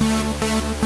Música